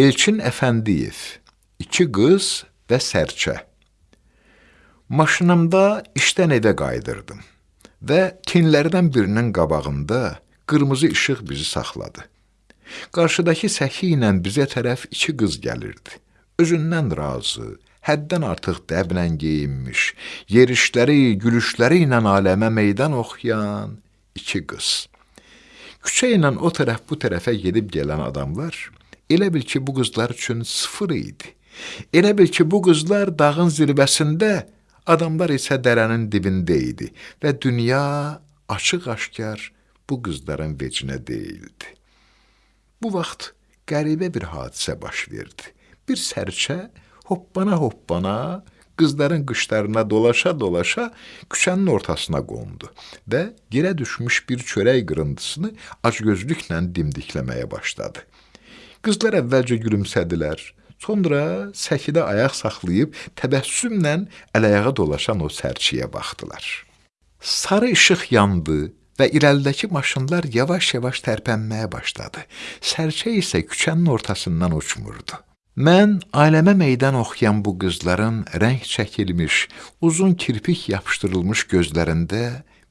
Elçin Əfəndiyev, iki qız və sərçə. Maşınımda işdən evə qayıdırdım və tinlərdən birinin qabağında qırmızı işıq bizi saxladı. Qarşıdakı səki ilə bizə tərəf iki qız gəlirdi. Özündən razı, həddən artıq dəblə geyinmiş, yerişləri, gülüşləri ilə aləmə meydan oxuyan iki qız. Küçə ilə o tərəf bu tərəfə gedib gələn adamlar Elə bil ki, bu qızlar üçün sıfır idi. Elə bil ki, bu qızlar dağın zirvəsində, adamlar isə dərənin dibində idi və dünya açıq-aşkar bu qızların vecinə deyildi. Bu vaxt qəribə bir hadisə baş verdi. Bir sərçə hoppana-hoppana qızların qışlarına dolaşa-dolaşa küçənin ortasına qondu və yerə düşmüş bir çörək qırıntısını acgözlüklə dimdikləməyə başladı. Qızlar əvvəlcə gülümsədilər, sonra səkidə ayaq saxlayıb təbəssümlə əl-ayağa dolaşan o sərçiyə baxdılar. Sarı işıq yandı və irəlidəki maşınlar yavaş-yavaş tərpənməyə başladı. Sərçə isə küçənin ortasından uçmurdu. Mən ailəmə meydan oxuyan bu qızların rəng çəkilmiş, uzun kirpik yapışdırılmış gözlərində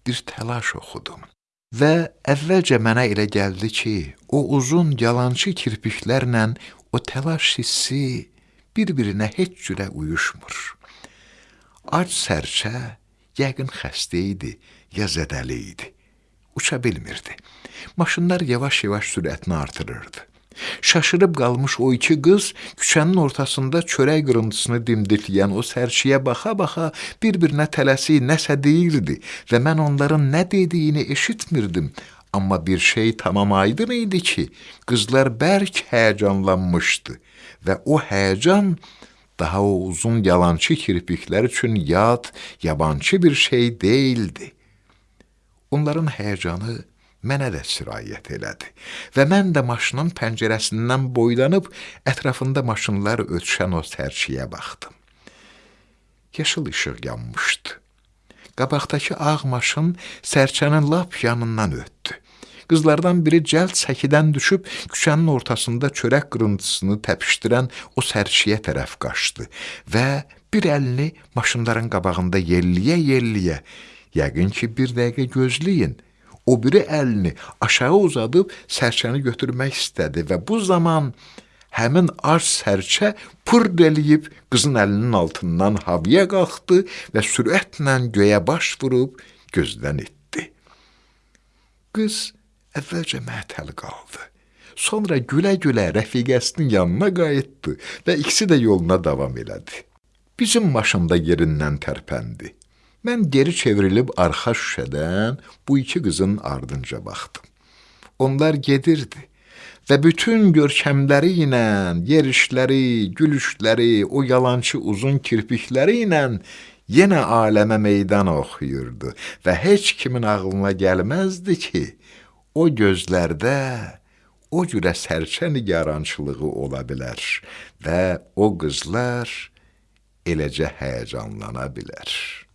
bir təlaş oxudum. Və əvvəlcə mənə elə gəldi ki, o uzun yalançı kirpiklərlə o təlaş hissi bir-birinə heç cürə uyuşmur. Ac sərçə yəqin xəstə idi, ya zədəli idi. Uça bilmirdi. Maşınlar yavaş-yavaş sürətini artırırdı. Şaşırıb qalmış o iki qız küçənin ortasında çörək qırıntısını dimdikləyən o sərçiyə baxa-baxa bir-birinə tələsi nəsə deyirdi və mən onların nə dediyini eşitmirdim. Amma bir şey tamam aydın idi ki, qızlar bərk həyəcanlanmışdı və o həyəcan daha o uzun yalançı kirpiklər üçün yad, yabancı bir şey değildi. Onların həyəcanı mənə də sirayət elədi və mən də maşının pəncərəsindən boylanıb ətrafında maşınlar ötüşən o sərçiyə baxdım. Yaşıl işıq yanmışdı. Qabaqdakı ağ maşın sərçənin lap yanından ötdü. Qızlardan biri cəld səkidən düşüb küçənin ortasında çörək qırıntısını təpişdirən o sərçiyə tərəf qaçdı və bir əlini maşınların qabağında yelliyə-yelliyə, yəqin ki, bir dəqiqə gözləyin, o biri əlini aşağı uzadıb sərçəni götürmək istədi və bu zaman həmin ac sərçə pırd eləyib qızın əlinin altından havaya qalxdı və sürətlə göyə baş vurub gözdən itdi. Qız əvvəlcə məhtəl qaldı. Sonra gülə-gülə rəfiqəsinin yanına qayıtdı və ikisi də yoluna davam elədi. Bizim maşında yerindən tərpəndi. Mən geri çevrilib arxa şüşədən bu iki qızın ardınca baxdım. Onlar gedirdi və bütün görkəmləri ilə, yerişləri, gülüşləri, o yalançı uzun kirpikləri ilə yenə aləmə meydan oxuyurdu və heç kimin ağlına gəlməzdi ki, o gözlərdə o cürə sərçə nigarançılığı ola bilər və o qızlar eləcə həyəcanlana bilər.